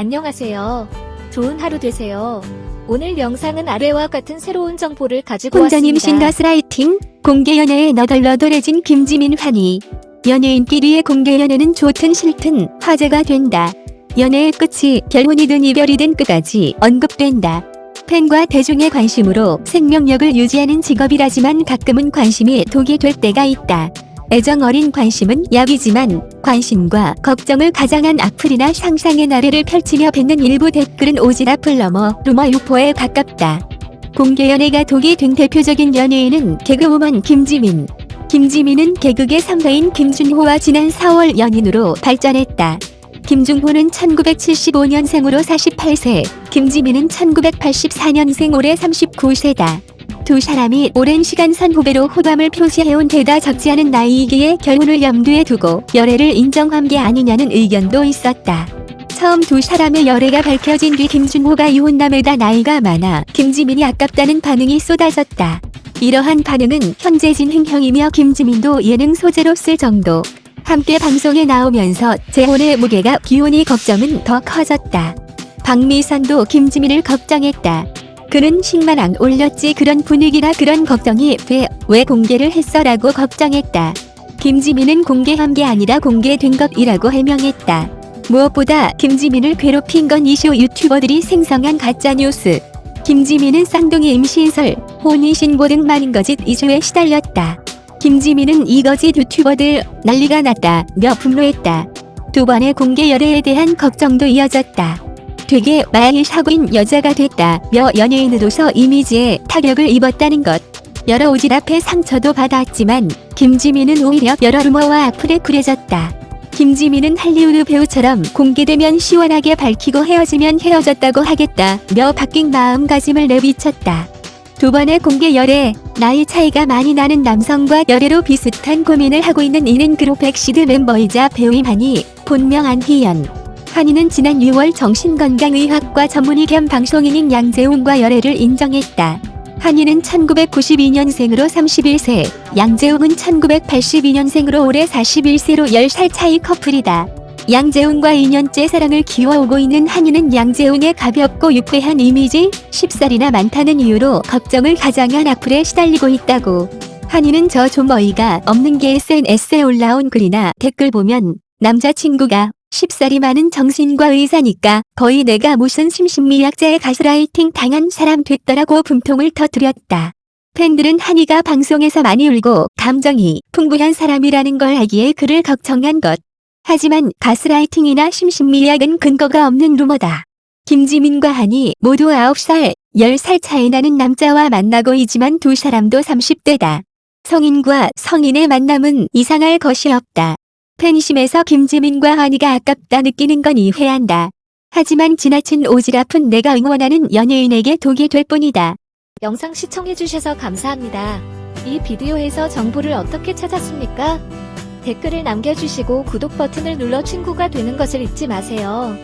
안녕하세요. 좋은 하루 되세요. 오늘 영상은 아래와 같은 새로운 정보를 가지고 혼자님 왔습니다. 신가스라이팅 공개 연애에 너덜너덜해진 김지민 환희 연예인끼리의 공개 연애는 좋든 싫든 화제가 된다. 연애의 끝이 결혼이든 이별이든 끝까지 언급된다. 팬과 대중의 관심으로 생명력을 유지하는 직업이라지만 가끔은 관심이 독이 될 때가 있다. 애정 어린 관심은 약이지만 관심과 걱정을 가장한 악플이나 상상의 나래를 펼치며 뱉는 일부 댓글은 오지랖을 넘어 루머 유포에 가깝다. 공개 연애가 독이 된 대표적인 연예인은 개그우먼 김지민. 김지민은 개그계 선배인 김준호와 지난 4월 연인으로 발전했다. 김준호는 1975년생으로 48세, 김지민은 1984년생 올해 39세다. 두 사람이 오랜 시간 선후배로 호감을 표시해온 데다 적지 않은 나이이기에 결혼을 염두에 두고 열애를 인정한 게 아니냐는 의견도 있었다. 처음 두 사람의 열애가 밝혀진 뒤 김준호가 이혼남에다 나이가 많아 김지민이 아깝다는 반응이 쏟아졌다. 이러한 반응은 현재 진행형이며 김지민도 예능 소재로 쓸 정도. 함께 방송에 나오면서 재혼의 무게가 기혼이 걱정은 더 커졌다. 박미선도 김지민을 걱정했다. 그는 10만 안 올렸지 그런 분위기라 그런 걱정이 돼 왜 공개를 했어 라고 걱정했다. 김지민은 공개한 게 아니라 공개된 것이라고 해명했다. 무엇보다 김지민을 괴롭힌 건 이슈 유튜버들이 생성한 가짜뉴스. 김지민은 쌍둥이 임신설, 혼인신고 등 많은 거짓 이슈에 시달렸다. 김지민은 이거짓 유튜버들 난리가 났다며 분노했다. 두 번의 공개 열애에 대한 걱정도 이어졌다. 되게 많이 사고인 여자가 됐다며 연예인으로서 이미지에 타격을 입었다는 것. 여러 오지랖의 상처도 받았지만 김지민은 오히려 여러 루머와 악플에 굴해졌다. 김지민은 할리우드 배우처럼 공개되면 시원하게 밝히고 헤어지면 헤어졌다고 하겠다며 바뀐 마음가짐을 내비쳤다. 두 번의 공개 열애, 나이 차이가 많이 나는 남성과 열애로 비슷한 고민을 하고 있는 이는 그룹 EXID 멤버이자 배우인 하니, 본명 안희연. 하니는 지난 6월 정신건강의학과 전문의 겸 방송인인 양재웅과 열애를 인정했다. 하니는 1992년생으로 31세, 양재웅은 1982년생으로 올해 41세로 10살 차이 커플이다. 양재웅과 2년째 사랑을 키워오고 있는 하니는 양재웅의 가볍고 유쾌한 이미지, 10살이나 많다는 이유로 걱정을 가장한 악플에 시달리고 있다고. 한이는 저 좀 어이가 없는 게 SNS에 올라온 글이나 댓글 보면 남자친구가 10살이 많은 정신과 의사니까 거의 내가 무슨 심신미약자의 가스라이팅 당한 사람 됐더라고 분통을 터뜨렸다. 팬들은 한이가 방송에서 많이 울고 감정이 풍부한 사람이라는 걸 알기에 그를 걱정한 것. 하지만 가스라이팅이나 심신미약은 근거가 없는 루머다. 김지민과 한이 모두 9살, 10살 차이 나는 남자와 만나고 있지만 두 사람도 30대다. 성인과 성인의 만남은 이상할 것이 없다. 팬심에서 김지민과 한이가 아깝다 느끼는 건 이해한다. 하지만 지나친 오지랖은 내가 응원하는 연예인에게 독이 될 뿐이다. 영상 시청해주셔서 감사합니다. 이 비디오에서 정보를 어떻게 찾았습니까? 댓글을 남겨주시고 구독 버튼을 눌러 친구가 되는 것을 잊지 마세요.